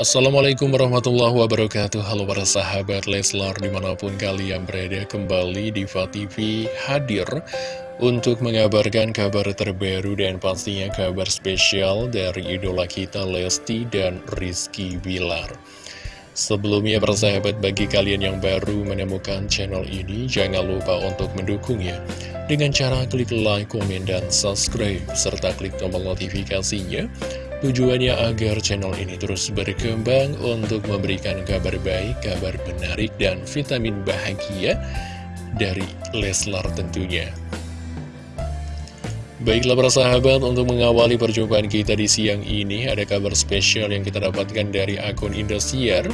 Assalamualaikum warahmatullahi wabarakatuh. Halo para sahabat Leslar di mana pun kalian berada kembali di TV hadir Untuk mengabarkan kabar terbaru dan pastinya kabar spesial dari idola kita Lesti dan Rizky Bilar. Sebelumnya persahabat bagi kalian yang baru menemukan channel ini Jangan lupa untuk mendukungnya. Dengan cara klik like, komen, dan subscribe Serta klik tombol notifikasinya Tujuannya agar channel ini terus berkembang untuk memberikan kabar baik, kabar menarik, dan vitamin bahagia dari Leslar tentunya. Baiklah para sahabat, untuk mengawali perjumpaan kita di siang ini, ada kabar spesial yang kita dapatkan dari akun Indosiar.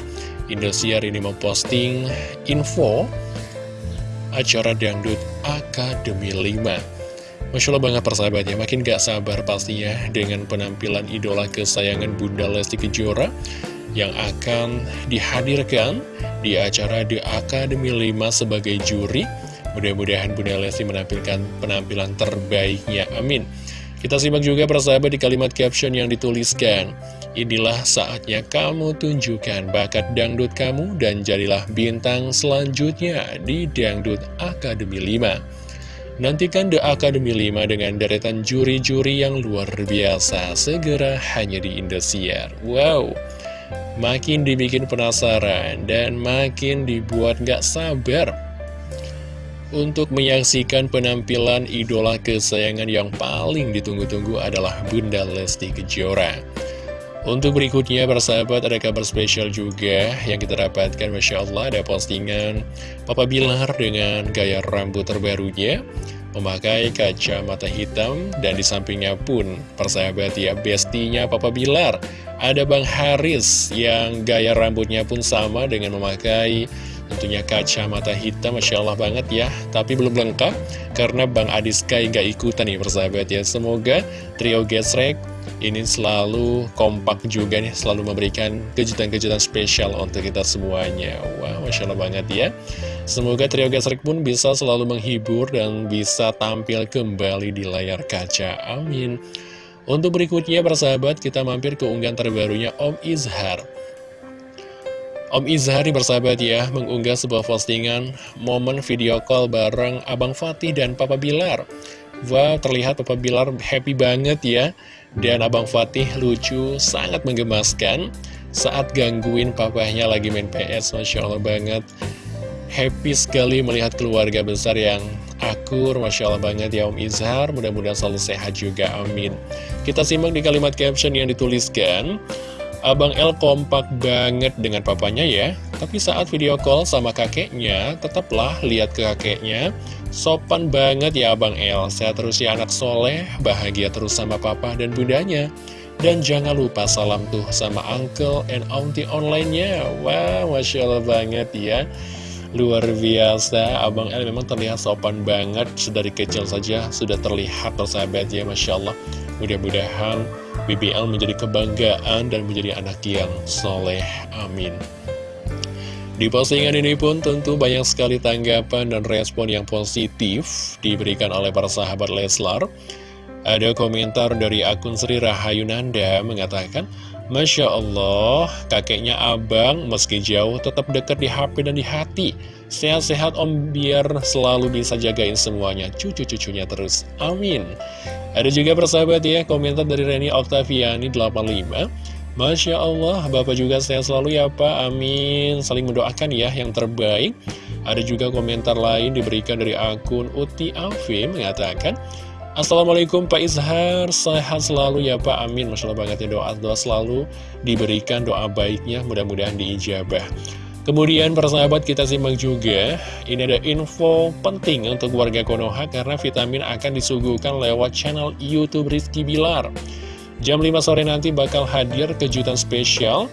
Indosiar ini memposting info acara Dangdut Akademi 5. Masya Allah banget persahabatnya, makin gak sabar pastinya dengan penampilan idola kesayangan Bunda Lesti Kejora yang akan dihadirkan di acara The Academy 5 sebagai juri. Mudah-mudahan Bunda Lesti menampilkan penampilan terbaiknya, amin. Kita simak juga persahabat di kalimat caption yang dituliskan. Inilah saatnya kamu tunjukkan bakat dangdut kamu dan jadilah bintang selanjutnya di Dangdut Academy 5. Nantikan The Academy 5 dengan deretan juri-juri yang luar biasa segera hanya di Indosiar. Wow, makin dibikin penasaran dan makin dibuat gak sabar untuk menyaksikan penampilan idola kesayangan yang paling ditunggu-tunggu adalah Bunda Lesti Kejora. Untuk berikutnya, persahabat, ada kabar spesial juga yang kita dapatkan, Masya Allah, ada postingan Papa Bilar dengan gaya rambut terbarunya, memakai kacamata hitam, dan di sampingnya pun, persahabat ya, bestinya Papa Bilar. Ada Bang Haris yang gaya rambutnya pun sama dengan memakai tentunya kacamata hitam, Masya Allah banget ya. Tapi belum lengkap, karena Bang Adiskai nggak ikutan nih persahabat ya. Semoga trio Gesrek ini selalu kompak juga nih, selalu memberikan kejutan-kejutan spesial untuk kita semuanya. Wah, wow, Masya Allah banget ya. Semoga trio Gasrik pun bisa selalu menghibur dan bisa tampil kembali di layar kaca. Amin. Untuk berikutnya, persahabat, kita mampir ke unggahan terbarunya Om Izhar. Om Izhar bersahabat ya, mengunggah sebuah postingan momen video call bareng Abang Fatih dan Papa Bilar. Wah, terlihat Papa Bilar happy banget ya. Dan Abang Fatih lucu, sangat menggemaskan saat gangguin papahnya lagi main PS. Masya Allah banget. Happy sekali melihat keluarga besar yang akur. Masya Allah banget ya Om Izhar. Mudah-mudahan selalu sehat juga. Amin. Kita simak di kalimat caption yang dituliskan. Abang El kompak banget dengan papanya ya Tapi saat video call sama kakeknya Tetaplah lihat ke kakeknya Sopan banget ya Abang El. Sehat terus ya anak soleh. Bahagia terus sama papa dan bundanya. Dan jangan lupa salam tuh sama uncle and auntie online-nya. Wow, Masya Allah banget ya. Luar biasa, Abang El memang terlihat sopan banget. Sedari kecil saja sudah terlihat persahabat ya Masya Allah. Mudah-mudahan BBL menjadi kebanggaan dan menjadi anak yang soleh. Amin di postingan ini pun tentu banyak sekali tanggapan dan respon yang positif diberikan oleh para sahabat Leslar. Ada komentar dari akun Sri Rahayunanda mengatakan, Masya Allah, kakeknya abang meski jauh tetap dekat di HP dan di hati. Sehat-sehat om biar selalu bisa jagain semuanya, cucu-cucunya terus. Amin. Ada juga persahabat ya, komentar dari Reni Oktaviani 85. Masya Allah, Bapak juga sehat selalu ya Pak, amin. Saling mendoakan ya yang terbaik. Ada juga komentar lain diberikan dari akun Uti Afi mengatakan Assalamualaikum Pak Izhar, sehat selalu ya Pak, amin. Masya Allah banget ya doa-doa selalu diberikan doa baiknya, mudah-mudahan diijabah. Kemudian persahabat kita simak juga Ini ada info penting untuk warga Konoha Karena vitamin akan disuguhkan lewat channel Youtube Rizky Bilar Jam 5 sore nanti bakal hadir kejutan spesial.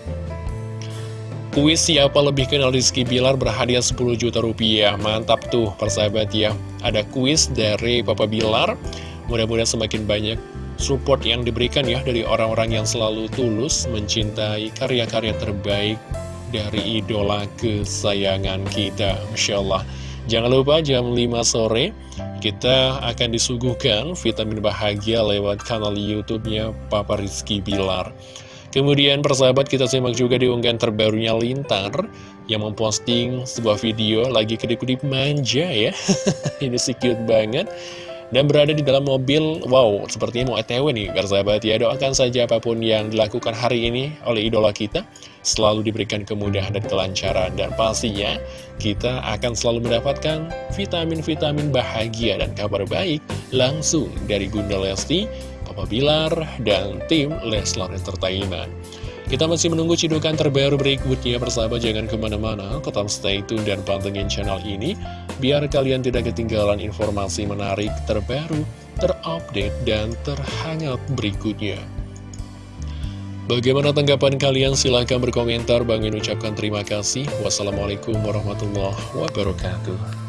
Kuis siapa lebih kenal Rizky Bilar berhadiah 10 juta rupiah. Mantap tuh persahabat ya. Ada kuis dari Papa Bilar. Mudah-mudahan semakin banyak support yang diberikan ya Dari orang-orang yang selalu tulus mencintai karya-karya terbaik Dari idola kesayangan kita. Masya Allah. Jangan lupa jam 5 sore kita akan disuguhkan vitamin bahagia lewat kanal YouTube-nya Papa Rizky Bilar. Kemudian persahabat kita simak juga di unggahan terbarunya Lintar yang memposting sebuah video lagi kedip-kedip manja ya. Ini sih cute banget. Dan berada di dalam mobil, wow, sepertinya mau ETW nih, persahabat ya. Doakan saja apa pun yang dilakukan hari ini oleh idola kita, selalu diberikan kemudahan dan kelancaran. Dan pastinya, kita akan selalu mendapatkan vitamin-vitamin bahagia dan kabar baik langsung dari Bunda Lesti, Papa Bilar, dan tim Leslar Entertainment. Kita masih menunggu cidukan terbaru berikutnya persahabat jangan ke mana-mana tetap stay tune dan pantengin channel ini biar kalian tidak ketinggalan informasi menarik terbaru, terupdate, dan terhangat berikutnya. Bagaimana tanggapan kalian? Silahkan berkomentar. Bang ucapkan terima kasih. Wassalamualaikum warahmatullahi wabarakatuh.